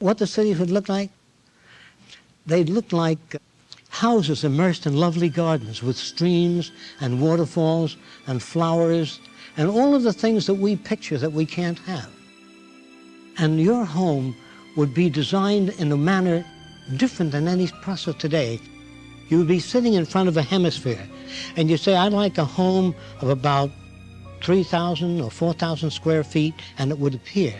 what the cities would look like? They'd look like houses immersed in lovely gardens with streams and waterfalls and flowers and all of the things that we picture that we can't have. And your home would be designed in a manner different than any process today. You would be sitting in front of a hemisphere and you say, I'd like a home of about 3,000 or 4,000 square feet and it would appear.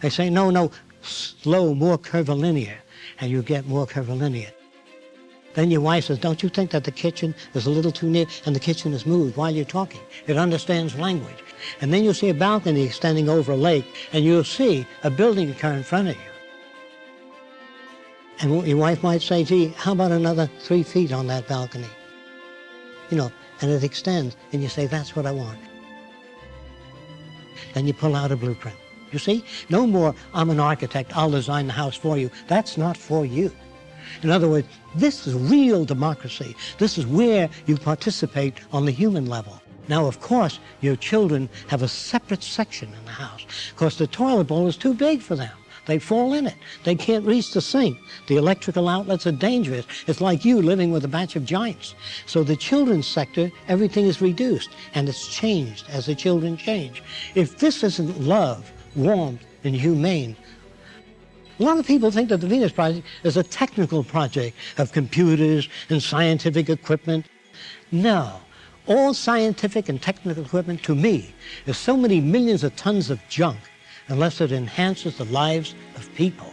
They say, no, no, slow, more curvilinear, and you get more curvilinear. Then your wife says, don't you think that the kitchen is a little too near? And the kitchen is moved while you're talking. It understands language. And then you'll see a balcony extending over a lake, and you'll see a building occur in front of you. And your wife might say, gee, how about another three feet on that balcony? You know, and it extends, and you say, that's what I want. Then you pull out a blueprint. You see? No more, I'm an architect, I'll design the house for you. That's not for you. In other words, this is real democracy. This is where you participate on the human level. Now, of course, your children have a separate section in the house because the toilet bowl is too big for them. They fall in it. They can't reach the sink. The electrical outlets are dangerous. It's like you living with a batch of giants. So the children's sector, everything is reduced, and it's changed as the children change. If this isn't love, warmth, and humane, a lot of people think that the Venus Project is a technical project of computers and scientific equipment. No. All scientific and technical equipment, to me, is so many millions of tons of junk unless it enhances the lives of people.